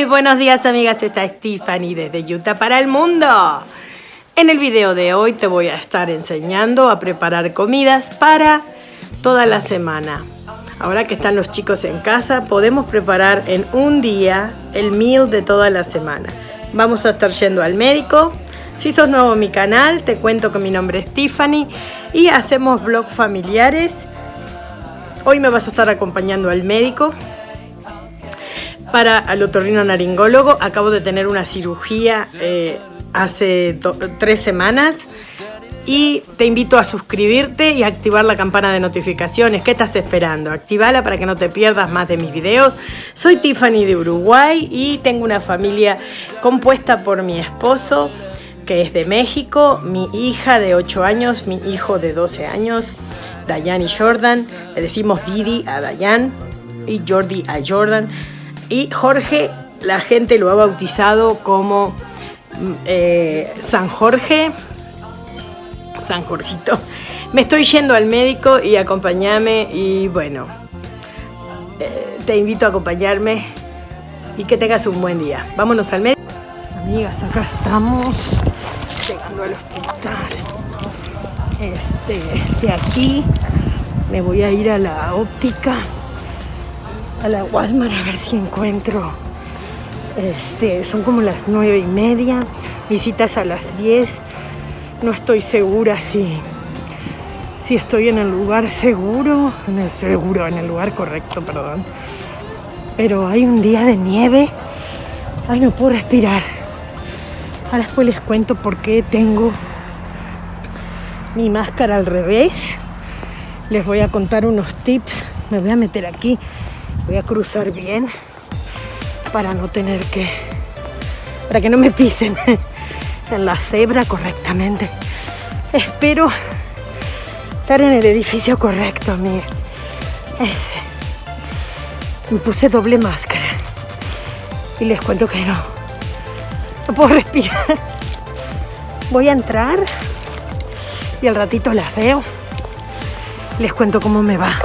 Muy buenos días amigas, esta es Tiffany desde Utah para el mundo. En el video de hoy te voy a estar enseñando a preparar comidas para toda la semana. Ahora que están los chicos en casa, podemos preparar en un día el meal de toda la semana. Vamos a estar yendo al médico. Si sos nuevo en mi canal, te cuento que mi nombre es Tiffany y hacemos vlogs familiares. Hoy me vas a estar acompañando al médico para al otorrino naringólogo. Acabo de tener una cirugía eh, hace tres semanas y te invito a suscribirte y activar la campana de notificaciones. ¿Qué estás esperando? Activala para que no te pierdas más de mis videos. Soy Tiffany de Uruguay y tengo una familia compuesta por mi esposo, que es de México, mi hija de 8 años, mi hijo de 12 años, Dayan y Jordan. Le decimos Didi a Dayan y Jordi a Jordan. Y Jorge, la gente lo ha bautizado como mm, eh, San Jorge, San Jorgito. Me estoy yendo al médico y acompáñame y bueno, eh, te invito a acompañarme y que tengas un buen día. Vámonos al médico. Amigas, acá estamos llegando al hospital. Este, de aquí me voy a ir a la óptica a la Walmart a ver si encuentro. Este, son como las nueve y media, visitas a las 10. No estoy segura si, si estoy en el lugar seguro, en el seguro, en el lugar correcto, perdón. Pero hay un día de nieve. Ay, no puedo respirar. Ahora después les cuento por qué tengo mi máscara al revés. Les voy a contar unos tips. Me voy a meter aquí Voy a cruzar bien para no tener que... para que no me pisen en la cebra correctamente. Espero estar en el edificio correcto, amiga. Me puse doble máscara y les cuento que no. No puedo respirar. Voy a entrar y al ratito las veo. Les cuento cómo me va.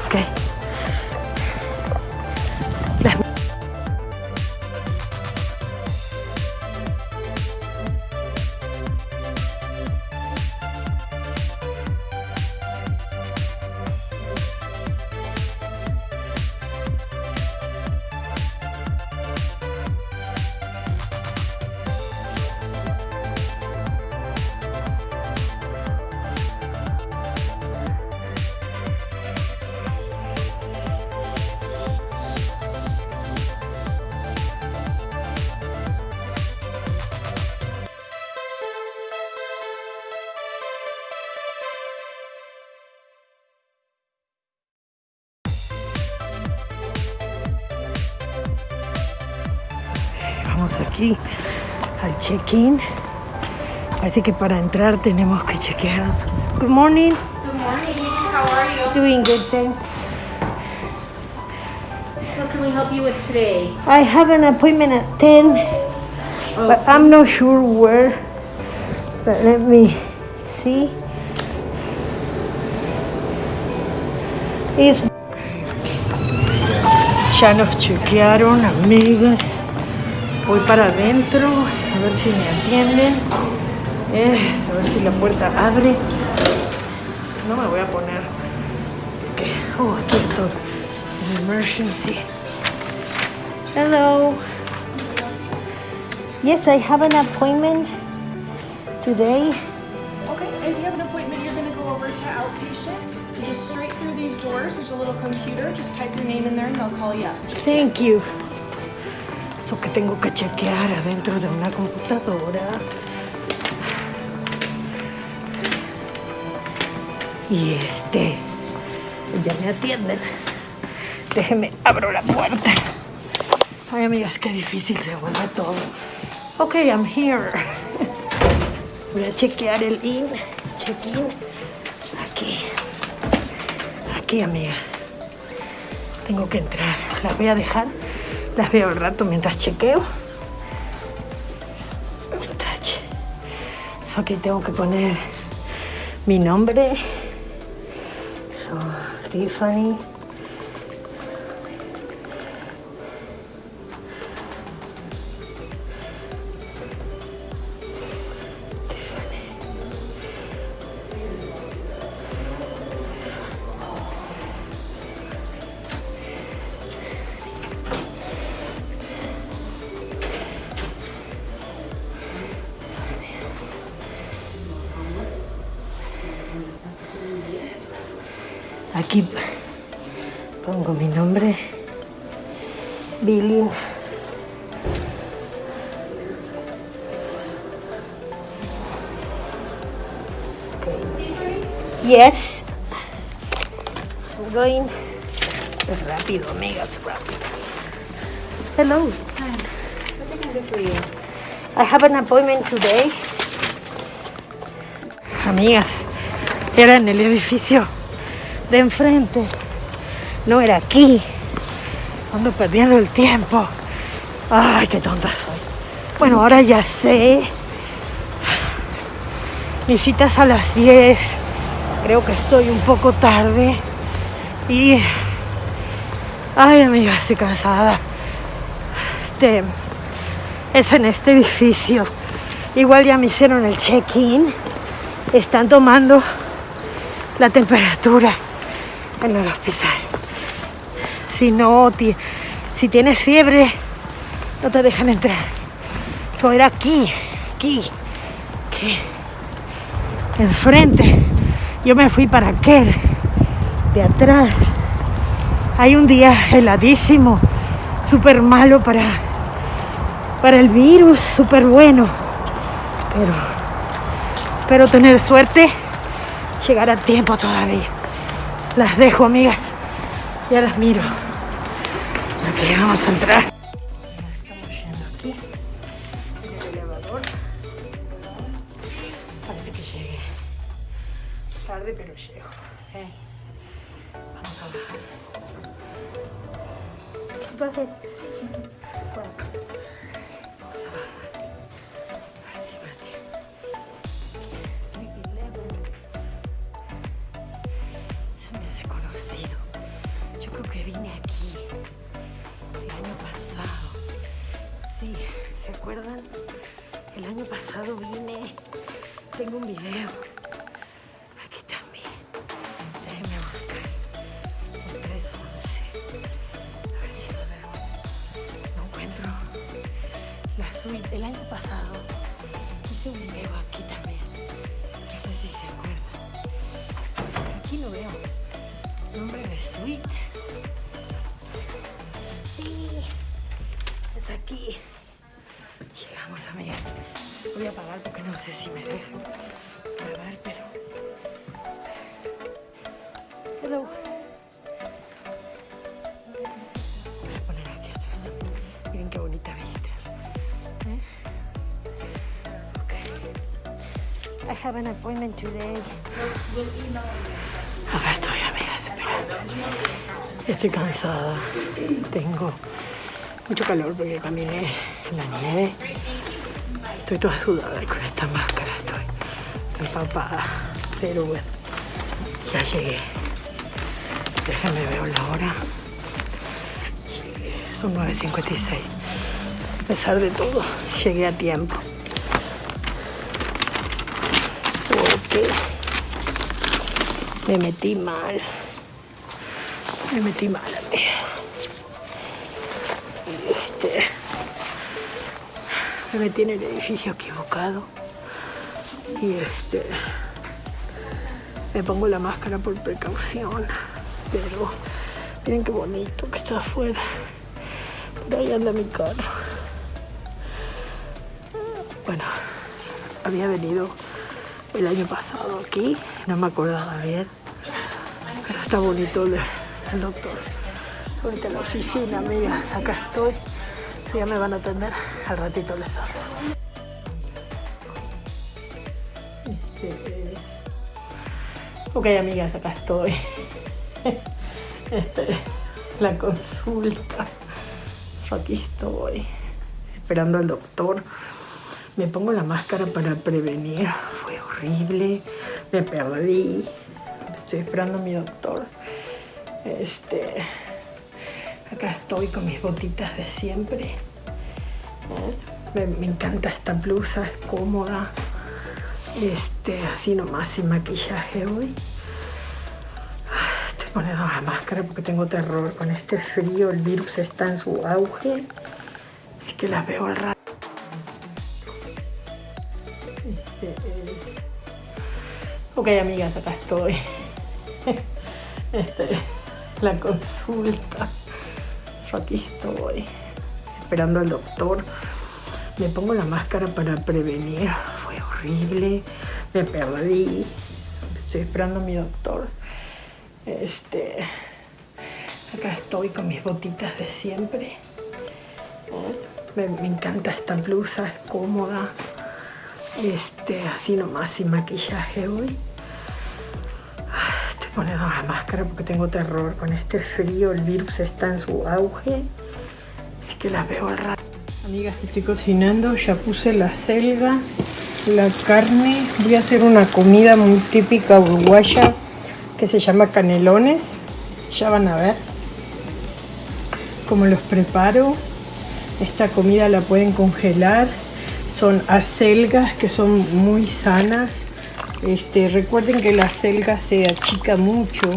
Aquí al check-in. Parece que para entrar tenemos que chequearnos. Good morning. Good morning. How are you? Doing good, thanks. What can we help you with today? I have an appointment at 10, okay. but I'm not sure where. But let me see. It's... Ya nos chequearon, amigas. Voy para adentro, a ver si me atienden. Eh, a ver si la puerta abre. No me voy a poner. Oh, aquí estoy. emergency. Hello. Yes, I have an appointment today. Okay, if you have an appointment, you're going to go over to outpatient. So just straight through these doors, there's a little computer. Just type your name in there and they'll call you up. Thank you. Eso que tengo que chequear adentro de una computadora. Y este, ya me atienden. Déjeme, abro la puerta. Ay, amigas, qué difícil se vuelve todo. Ok, I'm here. Voy a chequear el in, check-in. Aquí. Aquí, amigas. Tengo que entrar. Las voy a dejar las veo al rato mientras chequeo. Eso aquí tengo que poner mi nombre. So, Aquí today. Amigas, era en el edificio de enfrente. No era aquí. Ando perdiendo el tiempo. Ay, qué tonta soy. Bueno, ahora ya sé. Mi cita es a las 10. Creo que estoy un poco tarde. Y. Ay, amiga, estoy cansada. Este. Es en este edificio. Igual ya me hicieron el check-in. Están tomando la temperatura en el hospital. Si no, si tienes fiebre, no te dejan entrar. Esto era aquí, aquí, aquí, enfrente. Yo me fui para aquel, de atrás. Hay un día heladísimo, súper malo para, para el virus, súper bueno. Pero espero tener suerte, llegar a tiempo todavía. Las dejo, amigas. Ya las miro. Aquí vamos a entrar. ¿Se acuerdan? El año pasado vine. Tengo un video. Have an appointment today. Acá estoy, amigas, esperando. Estoy cansada. Tengo mucho calor porque caminé en la nieve. Estoy toda sudada con esta máscara estoy empapada. Pero bueno, ya llegué. Déjenme ver la hora. Son 9.56. A pesar de todo, llegué a tiempo. Me metí mal. Me metí mal, este. Me metí en el edificio equivocado. Y este. Me pongo la máscara por precaución. Pero miren qué bonito que está afuera. Por ahí anda mi carro. Bueno, había venido el año pasado aquí, no me acordaba bien. Pero está bonito el, doctor. Ahorita en la oficina, amiga, acá estoy. Si ya me van a atender, al ratito les hablo. Este, Ok, amigas, acá estoy. Este, la consulta. Aquí estoy. Esperando al doctor. Me pongo la máscara para prevenir. Fue horrible. Me perdí. Estoy esperando a mi doctor. Este. Acá estoy con mis botitas de siempre. ¿Eh? Me, encanta esta blusa, es cómoda. Este, así nomás sin maquillaje hoy. Estoy poniendo la máscara porque tengo terror con este frío. El virus está en su auge. Así que las veo al rato. Ok, amigas, acá estoy. Este, la consulta. Yo aquí estoy esperando al doctor. Me pongo la máscara para prevenir. Fue horrible. Me perdí. Estoy esperando a mi doctor. Este, acá estoy con mis botitas de siempre. Me, me encanta esta blusa, es cómoda. Este, así nomás sin maquillaje hoy. Poniendo la máscara porque tengo terror con este frío. El virus está en su auge. Así que las veo al rato. Amigas, estoy cocinando. Ya puse la selga, la carne. Voy a hacer una comida muy típica uruguaya que se llama canelones. Ya van a ver cómo los preparo. Esta comida la pueden congelar. Son acelgas que son muy sanas. Este, recuerden que la acelga se achica mucho,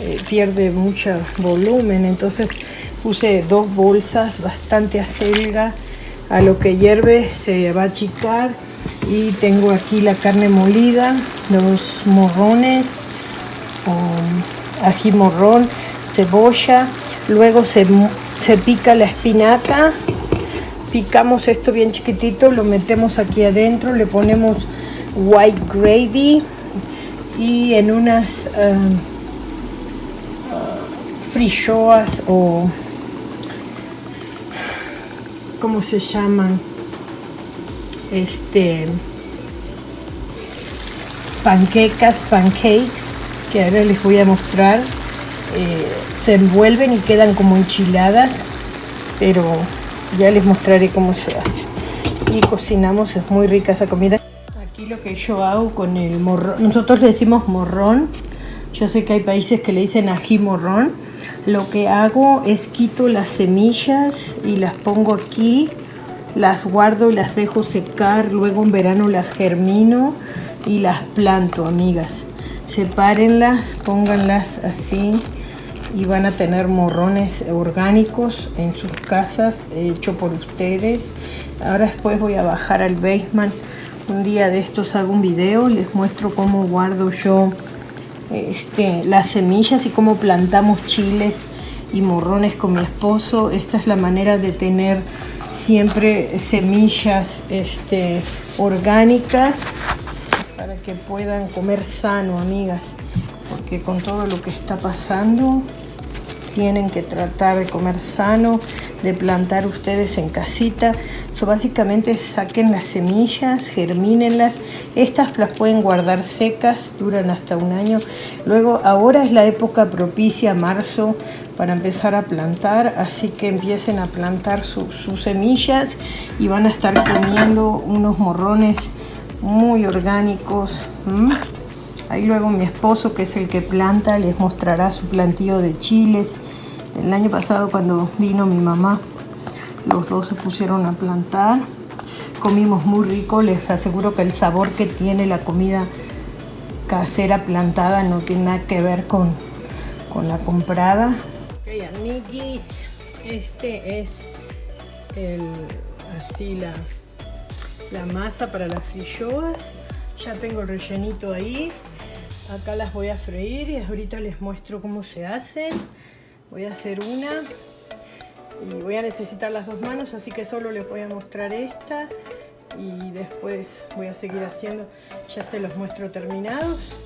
eh, pierde mucho volumen. Entonces puse dos bolsas, bastante acelga. A lo que hierve se va a achicar. Y tengo aquí la carne molida, los morrones, ají morrón, cebolla, luego se, se pica la espinaca, picamos esto bien chiquitito, lo metemos aquí adentro, le ponemos white gravy y en unas uh, frishoas o ¿cómo se llaman? Este panquecas, pancakes que ahora les voy a mostrar eh, se envuelven y quedan como enchiladas pero ya les mostraré cómo se hace y cocinamos, es muy rica esa comida lo que yo hago con el morrón nosotros le decimos morrón. Yo sé que hay países que le dicen ají morrón. Lo que hago es quito las semillas y las pongo aquí las guardo y las dejo secar luego en verano las germino y las planto amigas. Sepárenlas, pónganlas así y van a tener morrones orgánicos en sus casas hecho por ustedes. Ahora después voy a bajar al basement un día de estos hago un video les muestro cómo guardo yo este, las semillas y cómo plantamos chiles y morrones con mi esposo esta es la manera de tener siempre semillas este, orgánicas para que puedan comer sano, amigas. Porque con todo lo que está pasando, tienen que tratar de comer sano, de plantar ustedes en casita. So, básicamente saquen las semillas, germínenlas. Estas las pueden guardar secas, duran hasta un año. Luego, ahora es la época propicia, marzo, para empezar a plantar. Así que empiecen a plantar sus semillas y van a estar comiendo unos morrones muy orgánicos. Ahí luego mi esposo, que es el que planta, les mostrará su plantío de chiles. El año pasado cuando vino mi mamá, los dos se pusieron a plantar. Comimos muy rico, les aseguro que el sabor que tiene la comida casera plantada no tiene nada que ver con, con la comprada. Ok, amiguis, este es el, así la la masa para las frilloas. Ya tengo el rellenito ahí. Acá las voy a freír y ahorita les muestro cómo se hacen. Voy a hacer una y voy a necesitar las dos manos, así que solo les voy a mostrar esta y después voy a seguir haciendo. Ya se los muestro terminados.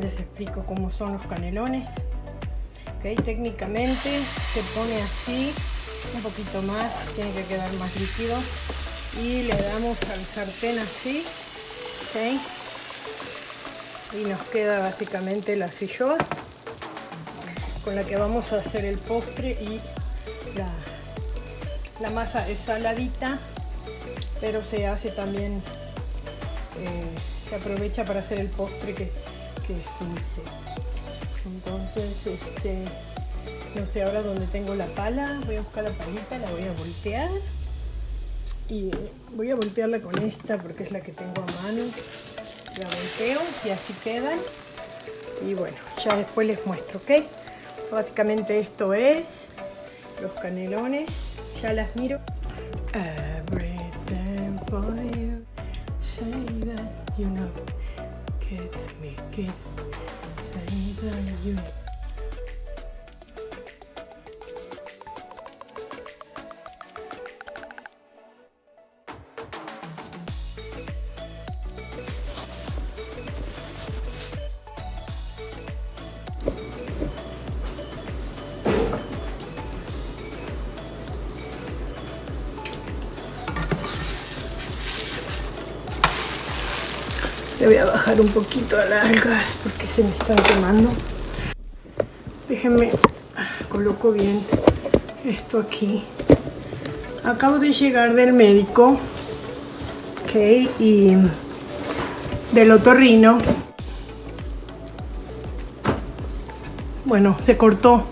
Les explico cómo son los canelones. Ok, técnicamente se pone así, un poquito más, tiene que quedar más líquido y le damos al sartén así ¿okay? y nos queda básicamente la filloa con la que vamos a hacer el postre y la, masa es saladita pero se hace también eh, se aprovecha para hacer el postre que, es dulce. Entonces este no sé ahora dónde tengo la pala voy a buscar la palita la voy a voltear. Y voy a voltearla con esta porque es la que tengo a mano. La volteo y así quedan y bueno ya después les muestro ok básicamente esto es los canelones ya las miro. You know un poquito al gas porque se me están quemando. Déjenme, coloco bien esto aquí. Acabo de llegar del médico, ok, y del otorrino. Bueno, se cortó,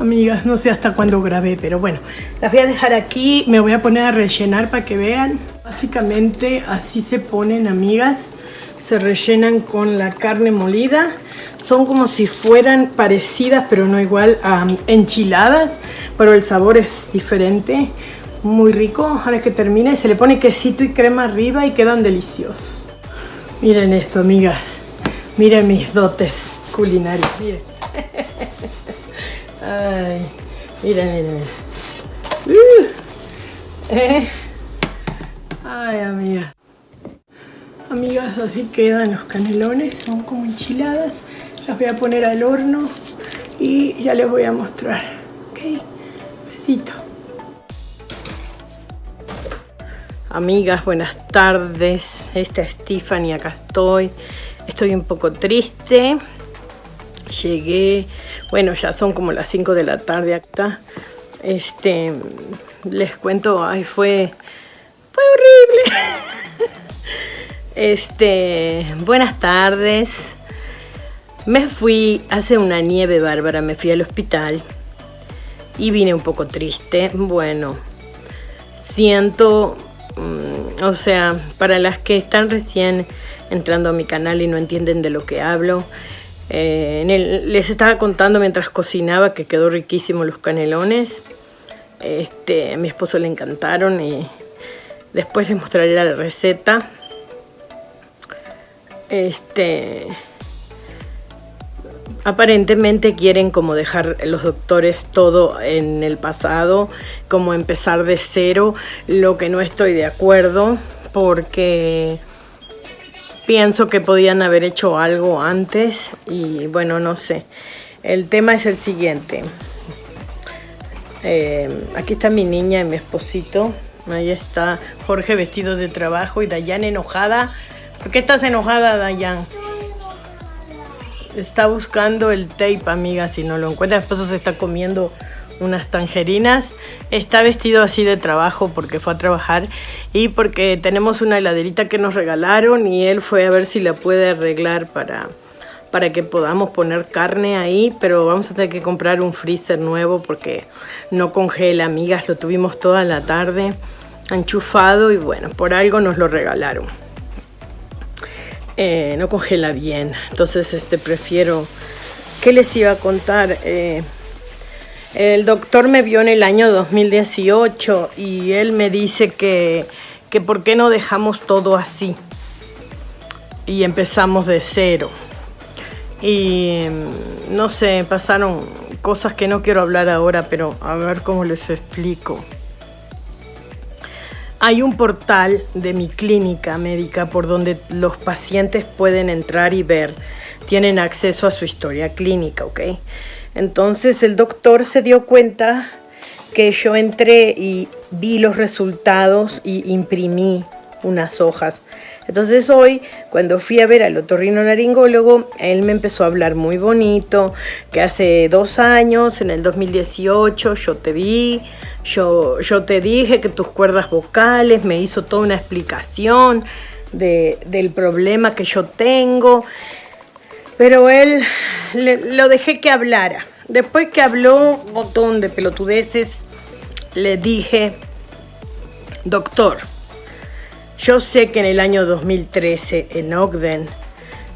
amigas, no sé hasta cuándo grabé, pero bueno, las voy a dejar aquí, me voy a poner a rellenar para que vean. Básicamente así se ponen, amigas se rellenan con la carne molida. Son como si fueran parecidas, pero no igual a enchiladas, pero el sabor es diferente. Muy rico. Ahora que termine, se le pone quesito y crema arriba y quedan deliciosos. Miren esto, amigas. Miren mis dotes culinarios. Miren. Ay, miren, miren. Uh. Ay, amiga. Amigas, así quedan los canelones, son como enchiladas. Las voy a poner al horno y ya les voy a mostrar. Ok, besito. Amigas, buenas tardes. Esta es Stephanie, acá estoy. Estoy un poco triste. Llegué, bueno, ya son como las 5 de la tarde acá. Este, les cuento, ay, fue, fue horrible. Este, buenas tardes. Me fui, hace una nieve bárbara, me fui al hospital y vine un poco triste. Bueno, siento, mm, o sea, para las que están recién entrando a mi canal y no entienden de lo que hablo, eh, les estaba contando mientras cocinaba que quedó riquísimo los canelones. Este, a mi esposo le encantaron y después les mostraré la receta este aparentemente quieren como dejar los doctores todo en el pasado, como empezar de cero, lo que no estoy de acuerdo porque pienso que podían haber hecho algo antes y bueno, no sé. El tema es el siguiente. Eh, aquí está mi niña y mi esposito. Ahí está Jorge vestido de trabajo y Dayan enojada ¿Por qué estás enojada, Dayan? Está buscando el tape, amiga, si no lo encuentra. Después se está comiendo unas tangerinas. Está vestido así de trabajo porque fue a trabajar y porque tenemos una heladerita que nos regalaron y él fue a ver si la puede arreglar para, para que podamos poner carne ahí, pero vamos a tener que comprar un freezer nuevo porque no congela, amigas, lo tuvimos toda la tarde enchufado y bueno, por algo nos lo regalaron. Eh, no congela bien. Entonces este, prefiero... ¿Qué les iba a contar? Eh, el doctor me vio en el año 2018 y él me dice que, que por qué no dejamos todo así y empezamos de cero. Y mm, no sé, pasaron cosas que no quiero hablar ahora, pero a ver cómo les explico. Hay un portal de mi clínica médica por donde los pacientes pueden entrar y ver, tienen acceso a su historia clínica, ¿ok? Entonces el doctor se dio cuenta que yo entré y vi los resultados y imprimí unas hojas. Entonces hoy, cuando fui a ver al otorrino laringólogo, él me empezó a hablar muy bonito, que hace dos años, en el 2018, yo te vi, yo, yo te dije que tus cuerdas vocales, me hizo toda una explicación del problema que yo tengo, pero él lo dejé que hablara. Después que habló un de pelotudeces, le dije, doctor, yo sé que en el año 2013 en Ogden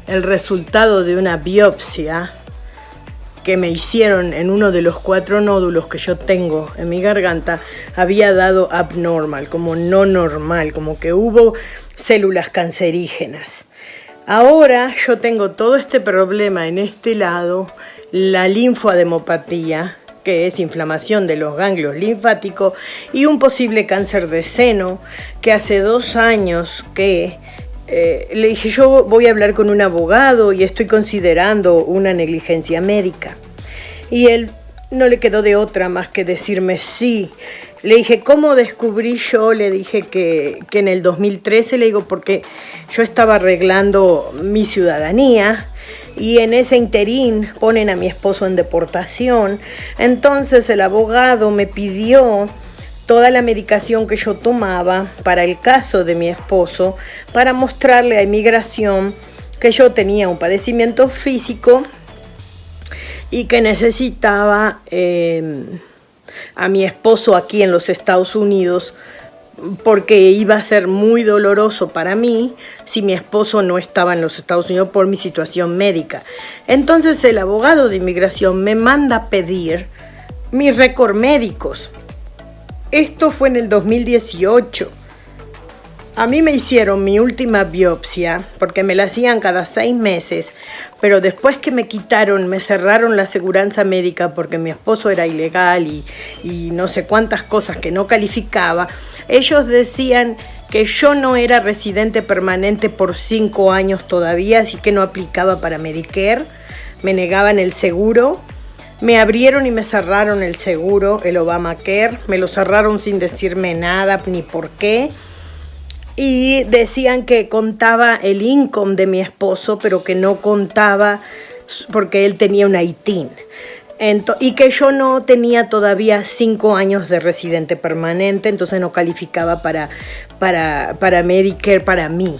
el resultado de una biopsia que me hicieron en uno de los cuatro nódulos que yo tengo en mi garganta había dado abnormal, como no normal, como que hubo células cancerígenas. Ahora yo tengo todo este problema en este lado, la linfoademopatía, que es inflamación de los ganglios linfáticos, y un posible cáncer de seno, que hace dos años que eh, le dije yo voy a hablar con un abogado y estoy considerando una negligencia médica. Y él no le quedó de otra más que decirme sí. Le dije, ¿cómo descubrí yo? Le dije que, que en el 2013, le digo, porque yo estaba arreglando mi ciudadanía y en ese interín ponen a mi esposo en deportación. Entonces el abogado me pidió toda la medicación que yo tomaba para el caso de mi esposo para mostrarle a inmigración que yo tenía un padecimiento físico y que necesitaba eh, a mi esposo aquí en los Estados Unidos porque iba a ser muy doloroso para mí si mi esposo no estaba en los Estados Unidos por mi situación médica. Entonces el abogado de inmigración me manda a pedir mis récords médicos. Esto fue en el 2018. A mí me hicieron mi última biopsia porque me la hacían cada seis meses, pero después que me quitaron, me cerraron la aseguranza médica porque mi esposo era ilegal y, no sé cuántas cosas que no calificaba, ellos decían que yo no era residente permanente por cinco años todavía, así que no aplicaba para Medicare, me negaban el seguro me abrieron y me cerraron el seguro, el Obamacare, me lo cerraron sin decirme nada ni por qué. Y decían que contaba el income de mi esposo, pero que no contaba porque él tenía una ITIN. y que yo no tenía todavía cinco años de residente permanente, entonces no calificaba para, para, para Medicare para mí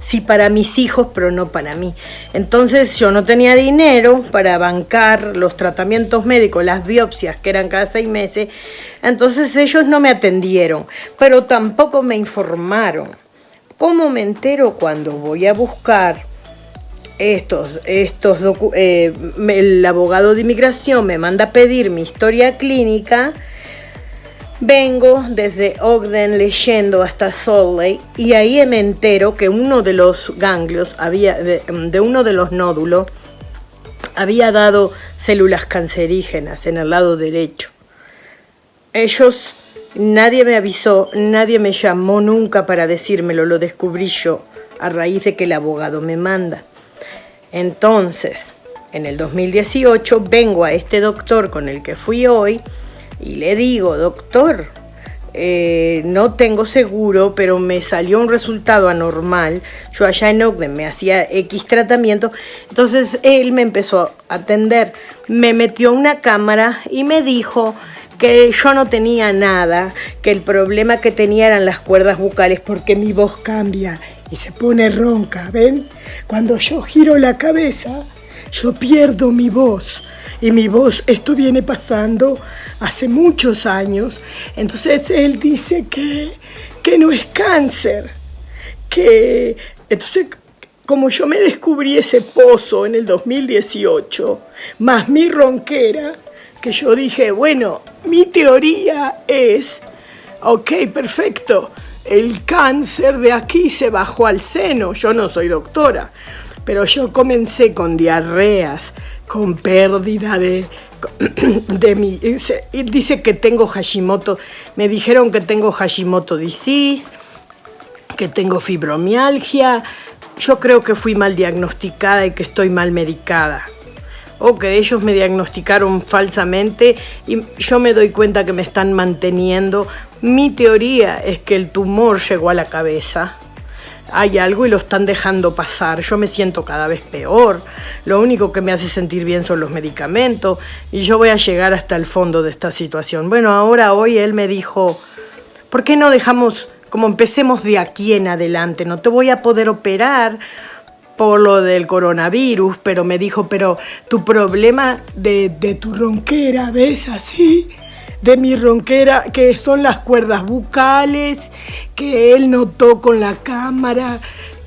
sí para mis hijos, pero no para mí. Entonces yo no tenía dinero para bancar los tratamientos médicos, las biopsias que eran cada seis meses, entonces ellos no me atendieron, pero tampoco me informaron. ¿Cómo me entero cuando voy a buscar estos, estos eh, el abogado de inmigración me manda a pedir mi historia clínica? Vengo desde Ogden leyendo hasta Salt Lake y ahí me entero que uno de los ganglios, había, de, uno de los nódulos, había dado células cancerígenas en el lado derecho. Ellos, nadie me avisó, nadie me llamó nunca para decírmelo, lo descubrí yo a raíz de que el abogado me manda. Entonces, en el 2018 vengo a este doctor con el que fui hoy y le digo, doctor, eh, no tengo seguro, pero me salió un resultado anormal. Yo allá en Ogden me hacía X tratamiento. Entonces él me empezó a atender, me metió una cámara y me dijo que yo no tenía nada, que el problema que tenía eran las cuerdas bucales porque mi voz cambia y se pone ronca, ¿ven? Cuando yo giro la cabeza, yo pierdo mi voz y mi voz, esto viene pasando hace muchos años. Entonces él dice que, que no es cáncer, que entonces como yo me descubrí ese pozo en el 2018, más mi ronquera, que yo dije, bueno, mi teoría es, ok, perfecto, el cáncer de aquí se bajó al seno, yo no soy doctora, pero yo comencé con diarreas, con pérdida de, de mi... Dice que tengo Hashimoto, me dijeron que tengo Hashimoto disease, que tengo fibromialgia, yo creo que fui mal diagnosticada y que estoy mal medicada. O que ellos me diagnosticaron falsamente y yo me doy cuenta que me están manteniendo. Mi teoría es que el tumor llegó a la cabeza hay algo y lo están dejando pasar. Yo me siento cada vez peor. Lo único que me hace sentir bien son los medicamentos y yo voy a llegar hasta el fondo de esta situación. Bueno, ahora hoy él me dijo, ¿por qué no dejamos, como empecemos de aquí en adelante? No te voy a poder operar por lo del coronavirus, pero me dijo, pero tu problema de, de tu ronquera, ¿ves así? De mi ronquera, que son las cuerdas bucales, que él notó con la cámara,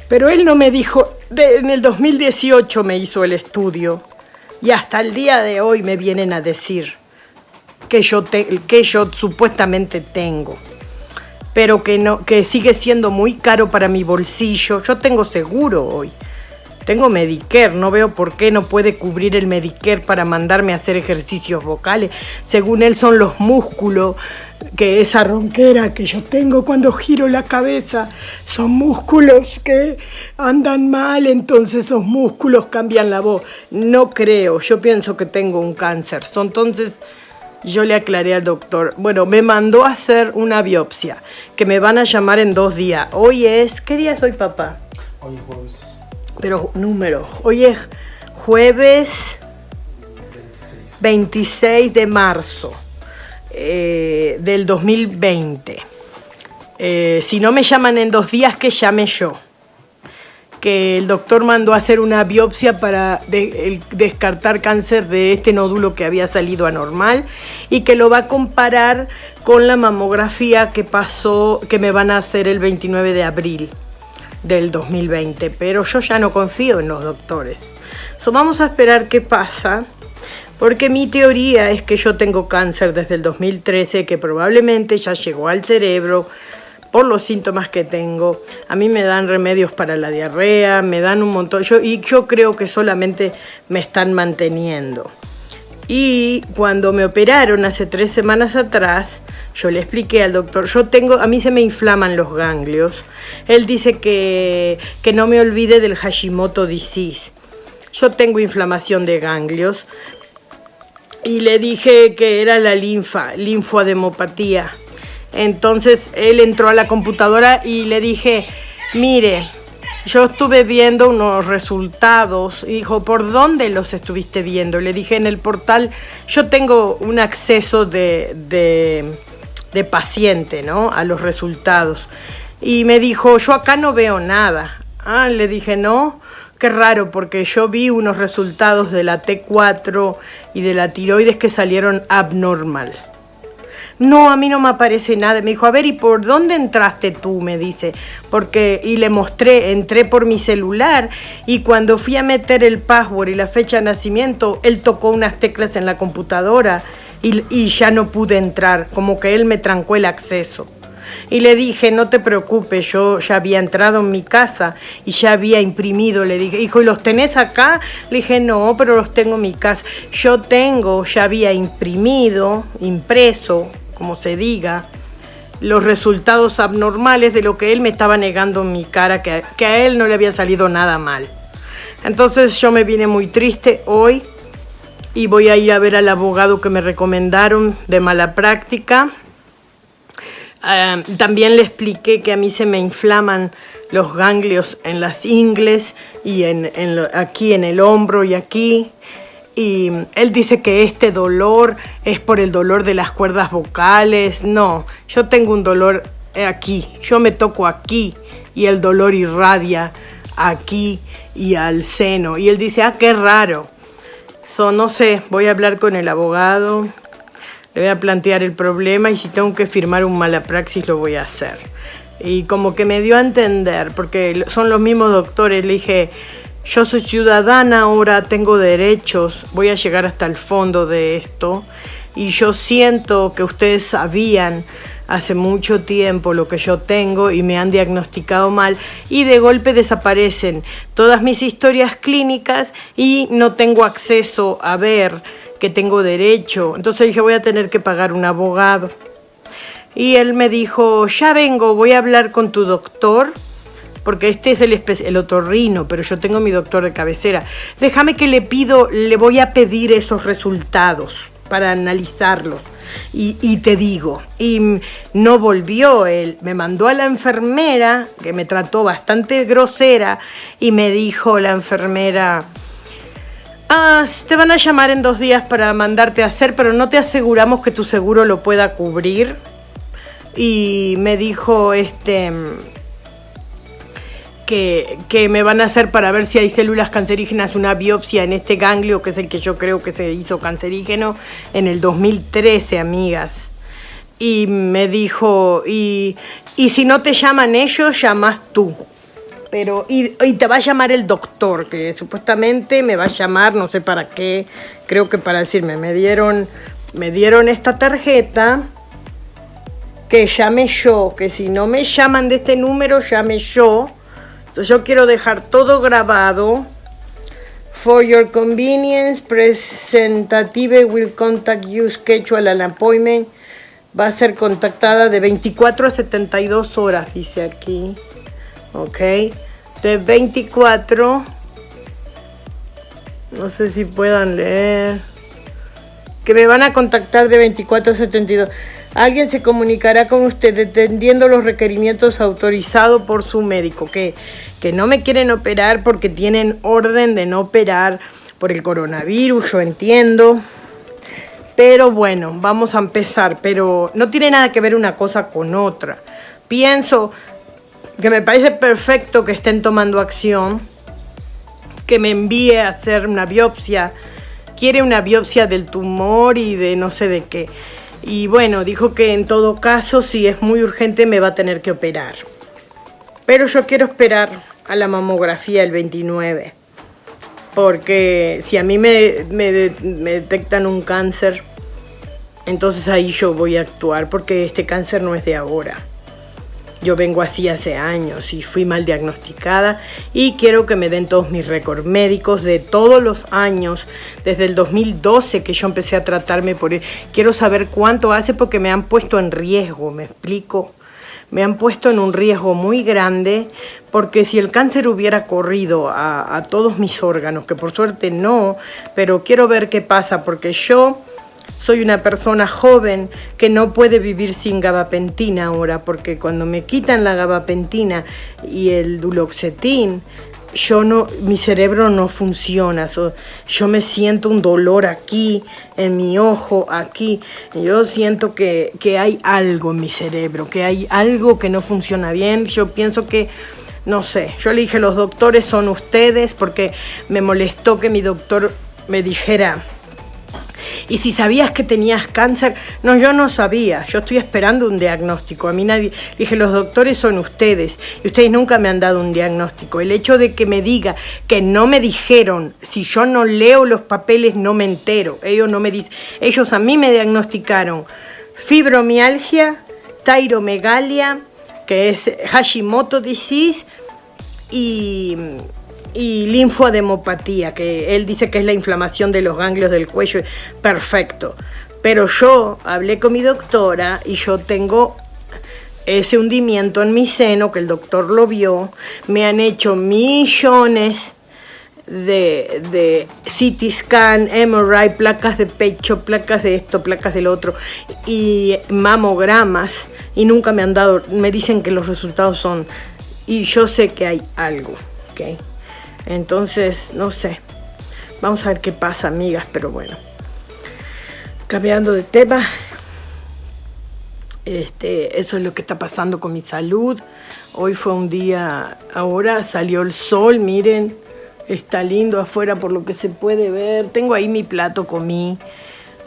pero él no me dijo, en el 2018 me hizo el estudio y hasta el día de hoy me vienen a decir que yo, que yo supuestamente tengo, pero que, no, que sigue siendo muy caro para mi bolsillo. Yo tengo seguro hoy. Tengo Medicare, no veo por qué no puede cubrir el Medicare para mandarme a hacer ejercicios vocales. Según él son los músculos, que esa ronquera que yo tengo cuando giro la cabeza, son músculos que andan mal, entonces esos músculos cambian la voz. No creo, yo pienso que tengo un cáncer. Entonces yo le aclaré al doctor, bueno, me mandó a hacer una biopsia, que me van a llamar en dos días. Hoy es, ¿qué día es hoy, papá? Hoy es jueves Pero número, hoy es jueves 26. 26 de marzo eh, del 2020. Eh, si no me llaman en dos días, que llame yo. Que el doctor mandó a hacer una biopsia para descartar cáncer de este nódulo que había salido anormal y que lo va a comparar con la mamografía que pasó, que me van a hacer el 29 de abril del 2020. Pero yo ya no confío en los doctores. So, vamos a esperar qué pasa. Porque mi teoría es que yo tengo cáncer desde el 2013, que probablemente ya llegó al cerebro por los síntomas que tengo. A mí me dan remedios para la diarrea, me dan un montón. Yo, y yo creo que solamente me están manteniendo. Y cuando me operaron hace tres semanas atrás, yo le expliqué al doctor, yo tengo, a mí se me inflaman los ganglios. Él dice que, que no me olvide del Hashimoto disease. Yo tengo inflamación de ganglios, y le dije que era la linfa, linfoademopatía. Entonces él entró a la computadora y le dije, mire, yo estuve viendo unos resultados. Dijo, ¿por dónde los estuviste viendo? Le dije, en el portal, yo tengo un acceso de, de, de paciente, ¿no? A los resultados. Y me dijo, yo acá no veo nada. Ah, le dije, no. Qué raro, porque yo vi unos resultados de la T4 y de la tiroides que salieron abnormal. No, a mí no me aparece nada. Me dijo, a ver, ¿y por dónde entraste tú? Me dice. Porque, y le mostré, entré por mi celular y cuando fui a meter el password y la fecha de nacimiento, él tocó unas teclas en la computadora y, y ya no pude entrar, como que él me trancó el acceso. Y le dije, no te preocupes, yo ya había entrado en mi casa y ya había imprimido. Le dije, hijo, ¿y los tenés acá? Le dije, no, pero los tengo en mi casa. Yo tengo, ya había imprimido, impreso, como se diga, los resultados abnormales de lo que él me estaba negando en mi cara, que, a él no le había salido nada mal. Entonces yo me vine muy triste hoy y voy a ir a ver al abogado que me recomendaron de mala práctica. Ah, también le expliqué que a mí se me inflaman los ganglios en las ingles y en, aquí en el hombro y aquí. Y él dice que este dolor es por el dolor de las cuerdas vocales. No, yo tengo un dolor aquí. Yo me toco aquí y el dolor irradia aquí y al seno. Y él dice, ah, qué raro. So, no sé, voy a hablar con el abogado, le voy a plantear el problema y si tengo que firmar un mala praxis lo voy a hacer. Y como que me dio a entender, porque son los mismos doctores, le dije, yo soy ciudadana ahora, tengo derechos, voy a llegar hasta el fondo de esto y yo siento que ustedes sabían hace mucho tiempo lo que yo tengo y me han diagnosticado mal y de golpe desaparecen todas mis historias clínicas y no tengo acceso a ver que tengo derecho. Entonces dije, voy a tener que pagar un abogado. Y él me dijo, ya vengo, voy a hablar con tu doctor, porque este es el, el otorrino, pero yo tengo mi doctor de cabecera. Déjame que le pido, le voy a pedir esos resultados para analizarlos. Y, te digo, y no volvió él, me mandó a la enfermera, que me trató bastante grosera, y me dijo la enfermera, Ah, te van a llamar en dos días para mandarte a hacer, pero no te aseguramos que tu seguro lo pueda cubrir. Y me dijo este que, me van a hacer para ver si hay células cancerígenas una biopsia en este ganglio, que es el que yo creo que se hizo cancerígeno en el 2013, amigas. Y me dijo, y, y si no te llaman ellos, llamas tú. Pero, y, y te va a llamar el doctor, que supuestamente me va a llamar, no sé para qué, creo que para decirme, me dieron, me dieron esta tarjeta, que llame yo, que si no me llaman de este número, llame yo. Entonces yo quiero dejar todo grabado For your convenience, presentative will contact you schedule an appointment. Va a ser contactada de 24 a 72 horas, dice aquí. Ok. De 24. No sé si puedan leer. Que me van a contactar de 24 a 72. Alguien se comunicará con usted atendiendo los requerimientos autorizados por su médico. Que, que no me quieren operar porque tienen orden de no operar por el coronavirus, yo entiendo. Pero bueno, vamos a empezar. Pero no tiene nada que ver una cosa con otra. Pienso que me parece perfecto que estén tomando acción, que me envíe a hacer una biopsia. Quiere una biopsia del tumor y de no sé de qué. Y bueno, dijo que en todo caso, si es muy urgente, me va a tener que operar. Pero yo quiero esperar a la mamografía el 29. Porque si a mí me, me, detectan un cáncer, entonces ahí yo voy a actuar porque este cáncer no es de ahora. Yo vengo así hace años y fui mal diagnosticada y quiero que me den todos mis récords médicos de todos los años, desde el 2012 que yo empecé a tratarme por él. Quiero saber cuánto hace porque me han puesto en riesgo, me explico. Me han puesto en un riesgo muy grande porque si el cáncer hubiera corrido a todos mis órganos, que por suerte no, pero quiero ver qué pasa porque yo soy una persona joven que no puede vivir sin gabapentina ahora, porque cuando me quitan la gabapentina y el duloxetín, yo no, mi cerebro no funciona, yo me siento un dolor aquí, en mi ojo, aquí, yo siento que, que hay algo en mi cerebro, que hay algo que no funciona bien, yo pienso que, no sé, yo le dije, los doctores son ustedes, porque me molestó que mi doctor me dijera, y si sabías que tenías cáncer, no, yo no sabía, yo estoy esperando un diagnóstico. A mí nadie, dije, los doctores son ustedes y ustedes nunca me han dado un diagnóstico. El hecho de que me diga que no me dijeron, si yo no leo los papeles no me entero. Ellos no me dicen, ellos a mí me diagnosticaron fibromialgia, tairomegalia, que es Hashimoto disease y y linfoademopatía, que él dice que es la inflamación de los ganglios del cuello. Perfecto. Pero yo hablé con mi doctora y yo tengo ese hundimiento en mi seno, que el doctor lo vio. Me han hecho millones de, de CT scan, MRI, placas de pecho, placas de esto, placas del otro y mamogramas y nunca me han dado, me dicen que los resultados son y yo sé que hay algo, ¿ok? Entonces, no sé. Vamos a ver qué pasa, amigas, pero bueno. Cambiando de tema. Este, eso es lo que está pasando con mi salud. Hoy fue un día, ahora salió el sol, miren, está lindo afuera por lo que se puede ver. Tengo ahí mi plato, comí.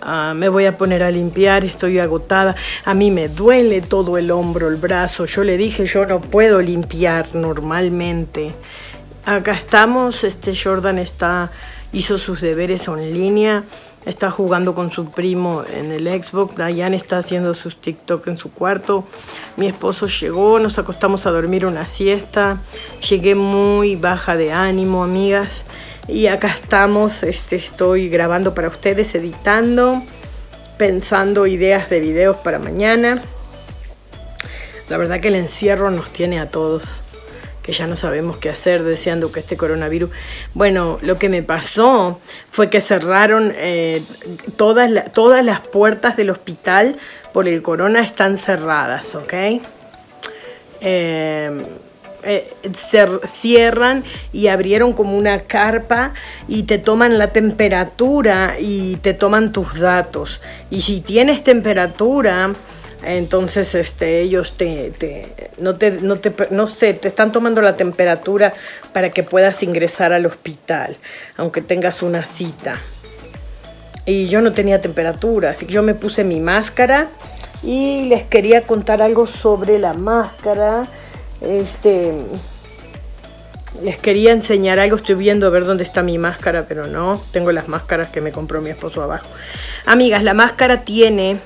Uh, me voy a poner a limpiar, estoy agotada. A mí me duele todo el hombro, el brazo. Yo le dije, yo no puedo limpiar normalmente. Acá estamos, este Jordan está, hizo sus deberes en línea, está jugando con su primo en el Xbox, Diane está haciendo sus TikTok en su cuarto, mi esposo llegó, nos acostamos a dormir una siesta, llegué muy baja de ánimo, amigas, y acá estamos, este, estoy grabando para ustedes, editando, pensando ideas de videos para mañana. La verdad que el encierro nos tiene a todos que ya no sabemos qué hacer, deseando que este coronavirus... Bueno, lo que me pasó fue que cerraron eh, todas, todas las puertas del hospital por el corona están cerradas, ¿ok? Eh, eh, cierran y abrieron como una carpa y te toman la temperatura y te toman tus datos. Y si tienes temperatura, entonces este, ellos te, no, te, no, te, no sé, te están tomando la temperatura para que puedas ingresar al hospital, aunque tengas una cita. Y yo no tenía temperatura, así que yo me puse mi máscara y les quería contar algo sobre la máscara. Este, les quería enseñar algo, estoy viendo a ver dónde está mi máscara, pero no, tengo las máscaras que me compró mi esposo abajo. Amigas, la máscara tiene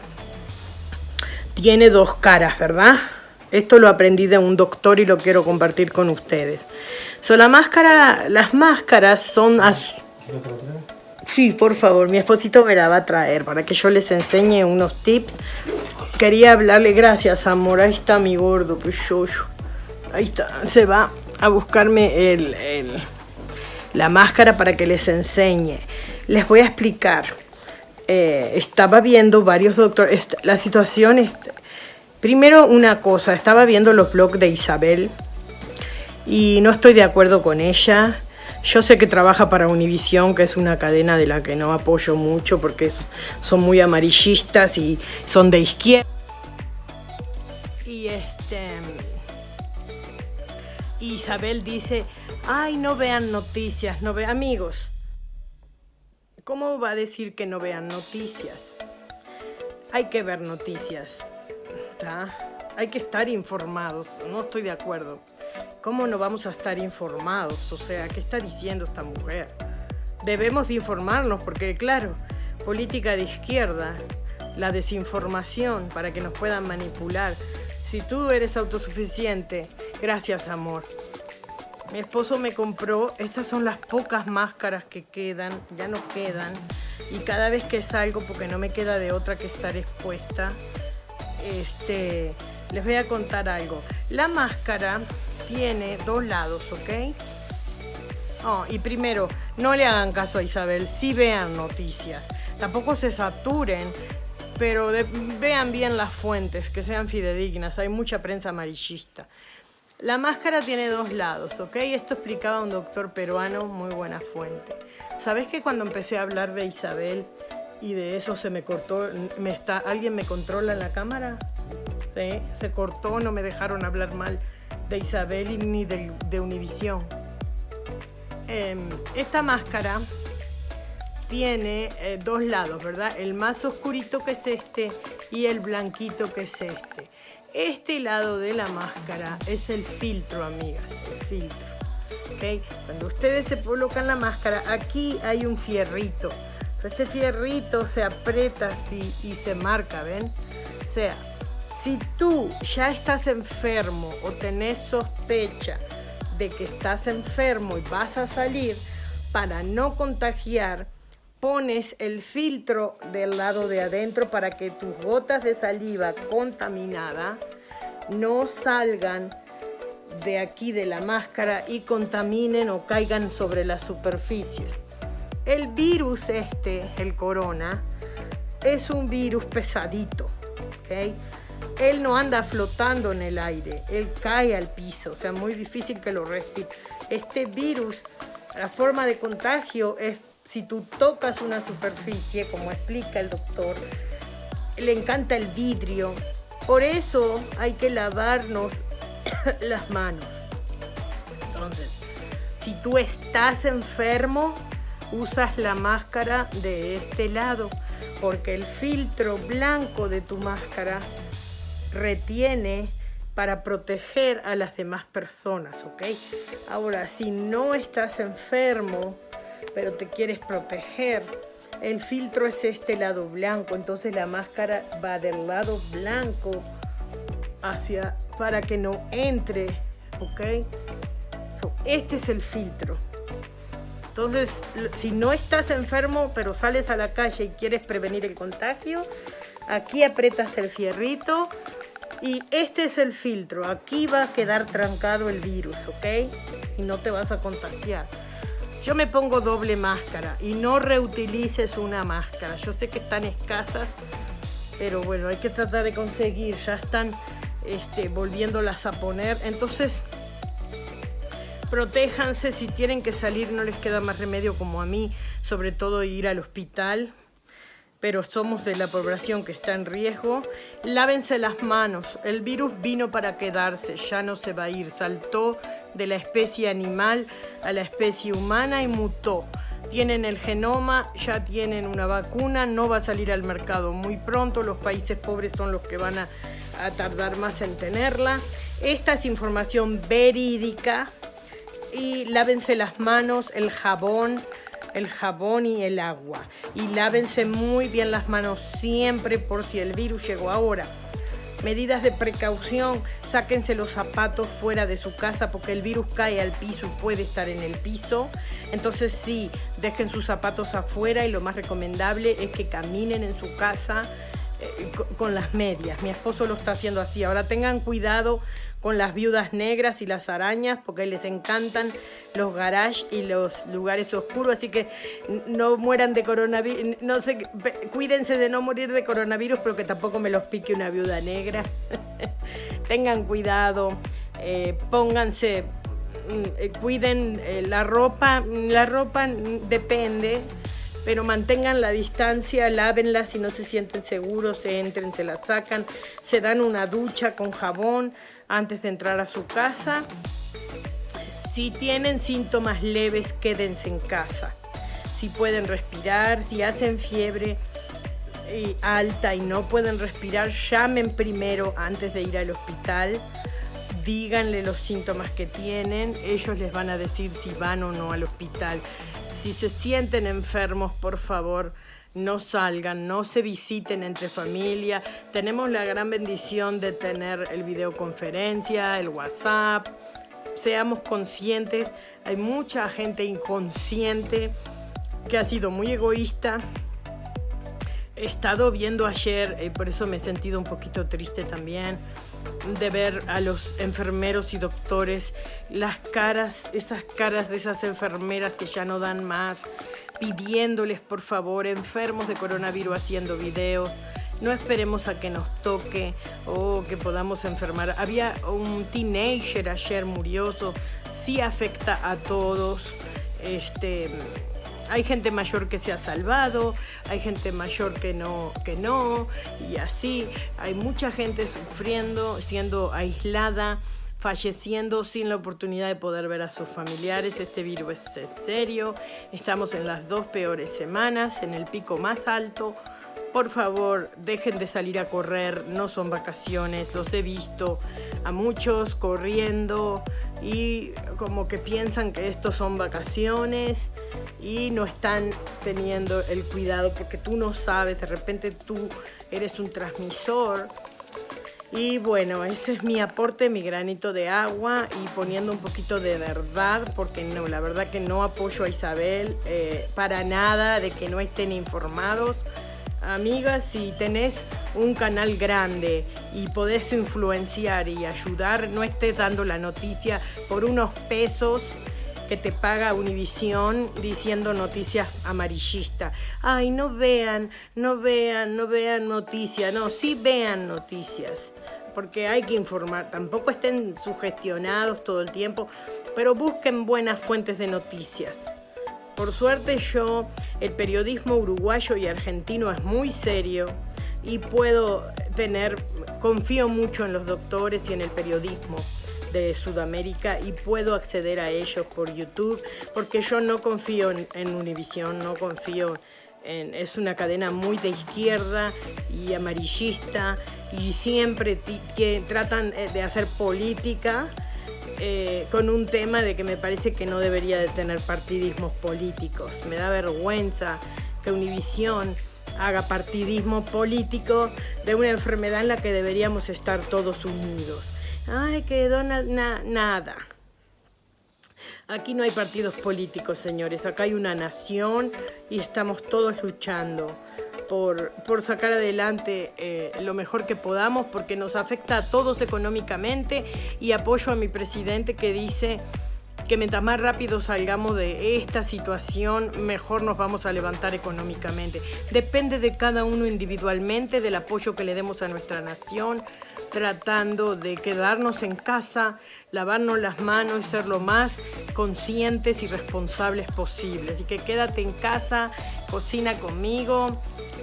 tiene dos caras, ¿verdad? Esto lo aprendí de un doctor y lo quiero compartir con ustedes. So, la máscara, las máscaras son. Sí, por favor, mi esposito me la va a traer para que yo les enseñe unos tips. Quería hablarle, gracias amor, ahí está mi gordo, pues yo, yo. Ahí está, se va a buscarme el, el- la máscara para que les enseñe. Les voy a explicar. Eh, estaba viendo varios doctores, la situación es... Primero una cosa, estaba viendo los blogs de Isabel y no estoy de acuerdo con ella. Yo sé que trabaja para Univision, que es una cadena de la que no apoyo mucho porque son muy amarillistas y son de izquierda. Y este Isabel dice, ay, no vean noticias, no vean amigos. ¿Cómo va a decir que no vean noticias? Hay que ver noticias. Hay que estar informados. No estoy de acuerdo. ¿Cómo no vamos a estar informados? O sea, ¿qué está diciendo esta mujer? Debemos de informarnos porque, claro, política de izquierda, la desinformación para que nos puedan manipular. Si tú eres autosuficiente, gracias amor. Mi esposo me compró, estas son las pocas máscaras que quedan, ya no quedan. Y cada vez que salgo, porque no me queda de otra que estar expuesta, este, les voy a contar algo. La máscara tiene dos lados, ¿ok? Oh, y primero, no le hagan caso a Isabel, sí vean noticias. Tampoco se saturen, pero vean bien las fuentes, que sean fidedignas. Hay mucha prensa amarillista. La máscara tiene dos lados, ¿ok? Esto explicaba un doctor peruano, muy buena fuente. ¿Sabes que cuando empecé a hablar de Isabel y de eso se me cortó, me está, ¿alguien me controla en la cámara? Se cortó, no me dejaron hablar mal de Isabel ni de, de Univisión. Em, esta máscara tiene eh, dos lados, ¿verdad? El más oscurito que es este y el blanquito que es este. Este lado de la máscara es el filtro, amigas, el filtro. ¿ok? Cuando ustedes se colocan la máscara, aquí hay un fierrito. Ese fierrito se aprieta así y se marca, ¿ven? O sea, si tú ya estás enfermo o tenés sospecha de que estás enfermo y vas a salir, para no contagiar, pones el filtro del lado de adentro para que tus gotas de saliva contaminada no salgan de aquí de la máscara y contaminen o caigan sobre las superficies. El virus este, el corona, es un virus pesadito, ¿ok? Él no anda flotando en el aire, él cae al piso, o sea, muy difícil que lo respire. Este virus, la forma de contagio es si tú tocas una superficie, como explica el doctor, le encanta el vidrio. Por eso hay que lavarnos las manos. Entonces, si tú estás enfermo, usas la máscara de este lado, porque el filtro blanco de tu máscara retiene para proteger a las demás personas, ¿ok? Ahora, si no estás enfermo, pero te quieres proteger, el filtro es este lado blanco, entonces la máscara va del lado blanco hacia para que no entre, ¿ok? So, este es el filtro. Entonces, si no estás enfermo, pero sales a la calle y quieres prevenir el contagio, aquí aprietas el fierrito y este es el filtro. Aquí va a quedar trancado el virus, ¿ok? Y no te vas a contagiar. Yo me pongo doble máscara y no reutilices una máscara. Yo sé que están escasas, pero bueno, hay que tratar de conseguir. Ya están este, volviéndolas a poner. Entonces, protéjanse si tienen que salir, no les queda más remedio como a mí, sobre todo ir al hospital. Pero somos de la población que está en riesgo. Lávense las manos. El virus vino para quedarse, ya no se va a ir. Saltó de la especie animal a la especie humana y mutó. Tienen el genoma, ya tienen una vacuna, no va a salir al mercado muy pronto. Los países pobres son los que van a, tardar más en tenerla. Esta es información verídica y lávense las manos, el jabón, el jabón y el agua. Y lávense muy bien las manos siempre por si el virus llegó ahora. Medidas de precaución, sáquense los zapatos fuera de su casa porque el virus cae al piso y puede estar en el piso. Entonces sí, dejen sus zapatos afuera y lo más recomendable es que caminen en su casa eh, con las medias. Mi esposo lo está haciendo así. Ahora tengan cuidado con las viudas negras y las arañas porque les encantan los garages y los lugares oscuros, así que no mueran de coronavirus, no sé, cuídense de no morir de coronavirus, pero que tampoco me los pique una viuda negra. Tengan cuidado, eh, pónganse, mm, eh, cuiden eh, la ropa, la ropa depende, pero mantengan la distancia, lávenla si no se sienten seguros, se entren, se la sacan, se dan una ducha con jabón antes de entrar a su casa. Si tienen síntomas leves, quédense en casa. Si pueden respirar, si hacen fiebre eh, alta y no pueden respirar, llamen primero antes de ir al hospital. Díganle los síntomas que tienen, ellos les van a decir si van o no al hospital. Si se sienten enfermos, por favor, no salgan, no se visiten entre familia. Tenemos la gran bendición de tener el videoconferencia, el WhatsApp. Seamos conscientes, hay mucha gente inconsciente que ha sido muy egoísta. He estado viendo ayer, y por eso me he sentido un poquito triste también, de ver a los enfermeros y doctores, las caras, esas caras de esas enfermeras que ya no dan más, pidiéndoles por favor, enfermos de coronavirus haciendo videos. No esperemos a que nos toque o que podamos enfermar. Había un teenager ayer murioso. Sí afecta a todos. Este, hay gente mayor que se ha salvado, hay gente mayor que no, que no, y así. Hay mucha gente sufriendo, siendo aislada falleciendo sin la oportunidad de poder ver a sus familiares. Este virus es serio. Estamos en las dos peores semanas, en el pico más alto. Por favor, dejen de salir a correr, no son vacaciones, los he visto a muchos corriendo y como que piensan que estos son vacaciones y no están teniendo el cuidado porque tú no sabes, de repente tú eres un transmisor y bueno, este es mi aporte, mi granito de agua y poniendo un poquito de verdad, porque no, la verdad que no apoyo a Isabel eh, para nada de que no estén informados. Amigas, si tenés un canal grande y podés influenciar y ayudar, no estés dando la noticia por unos pesos que te paga Univisión diciendo noticias amarillistas. Ay, no vean, no vean, no vean noticias. No, sí vean noticias porque hay que informar. Tampoco estén sugestionados todo el tiempo, pero busquen buenas fuentes de noticias. Por suerte yo, el periodismo uruguayo y argentino es muy serio y puedo tener, confío mucho en los doctores y en el periodismo de Sudamérica y puedo acceder a ellos por YouTube porque yo no confío en, Univision, no confío en, es una cadena muy de izquierda y amarillista y siempre que tratan eh, de hacer política eh, con un tema de que me parece que no debería de tener partidismos políticos. Me da vergüenza que Univisión haga partidismo político de una enfermedad en la que deberíamos estar todos unidos. Ay, que Donald, nada. Aquí no hay partidos políticos, señores. Acá hay una nación y estamos todos luchando por, sacar adelante eh, lo mejor que podamos porque nos afecta a todos económicamente y apoyo a mi presidente que dice que mientras más rápido salgamos de esta situación, mejor nos vamos a levantar económicamente. Depende de cada uno individualmente, del apoyo que le demos a nuestra nación, tratando de quedarnos en casa, lavarnos las manos y ser lo más conscientes y responsables posibles. Así que quédate en casa, cocina conmigo,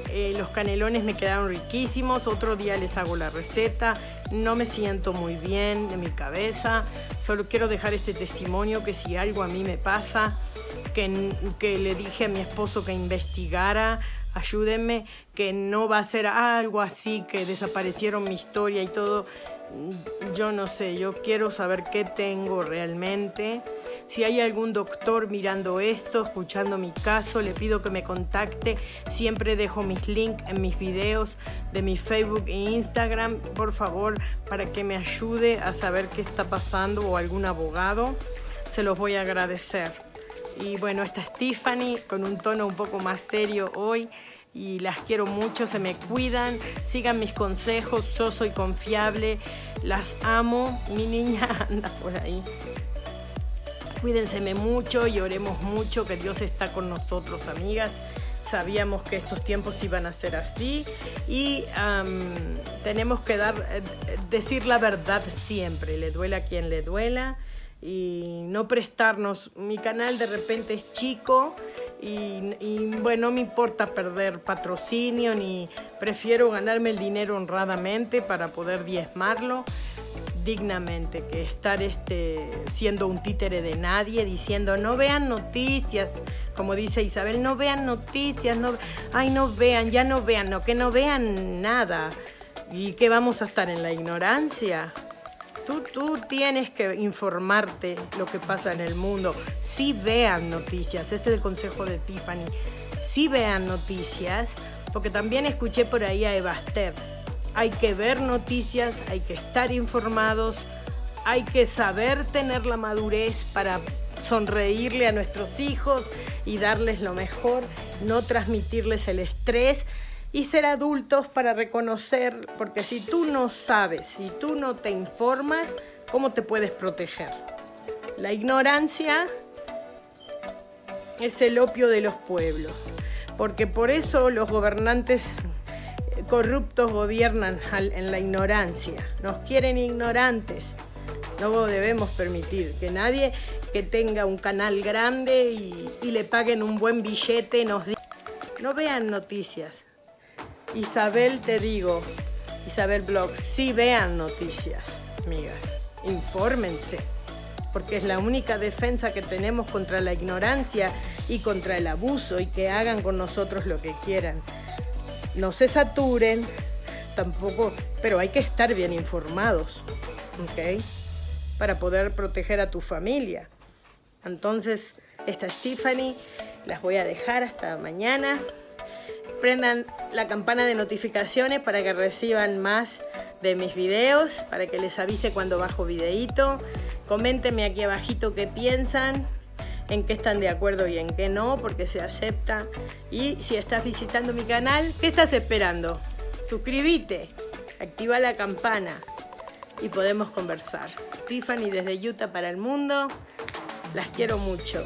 eh, los canelones me quedaron riquísimos. Otro día les hago la receta. No me siento muy bien de mi cabeza. Solo quiero dejar este testimonio que si algo a mí me pasa, que, que le dije a mi esposo que investigara, ayúdenme, que no va a ser algo así, que desaparecieron mi historia y todo. Yo no sé, yo quiero saber qué tengo realmente. Si hay algún doctor mirando esto, escuchando mi caso, le pido que me contacte. Siempre dejo mis links en mis videos de mi Facebook e Instagram, por favor, para que me ayude a saber qué está pasando o algún abogado. Se los voy a agradecer. Y bueno, esta es Tiffany con un tono un poco más serio hoy y las quiero mucho, se me cuidan, sigan mis consejos, yo soy confiable, las amo, mi niña anda por ahí. Cuídenseme mucho y oremos mucho, que Dios está con nosotros, amigas. Sabíamos que estos tiempos iban a ser así y tenemos que dar, eh, decir la verdad siempre, le duela a quien le duela y no prestarnos. Mi canal de repente es chico y, bueno, no me importa perder patrocinio ni prefiero ganarme el dinero honradamente para poder diezmarlo dignamente que estar este, siendo un títere de nadie, diciendo no vean noticias, como dice Isabel, no vean noticias, no, ay no vean, ya no vean, no, que no vean nada. ¿Y que vamos a estar en la ignorancia? Tú, tú tienes que informarte lo que pasa en el mundo. Sí vean noticias, ese es el consejo de Tiffany. Sí vean noticias, porque también escuché por ahí a Evaster hay que ver noticias, hay que estar informados, hay que saber tener la madurez para sonreírle a nuestros hijos y darles lo mejor, no transmitirles el estrés y ser adultos para reconocer, porque si tú no sabes, si tú no te informas, ¿cómo te puedes proteger? La ignorancia es el opio de los pueblos, porque por eso los gobernantes corruptos gobiernan en la ignorancia, nos quieren ignorantes. No debemos permitir que nadie que tenga un canal grande y, y le paguen un buen billete nos diga. No vean noticias. Isabel, te digo, Isabel Blog, sí vean noticias, amigas. Infórmense, porque es la única defensa que tenemos contra la ignorancia y contra el abuso y que hagan con nosotros lo que quieran no se saturen, tampoco, pero hay que estar bien informados, ¿ok? Para poder proteger a tu familia. Entonces, esta es Tiffany, las voy a dejar hasta mañana. Prendan la campana de notificaciones para que reciban más de mis videos, para que les avise cuando bajo videito. Coméntenme aquí abajito qué piensan en qué están de acuerdo y en qué no, porque se acepta. Y si estás visitando mi canal, ¿qué estás esperando? Suscríbete, activa la campana y podemos conversar. Tiffany desde Utah para el mundo, las quiero mucho.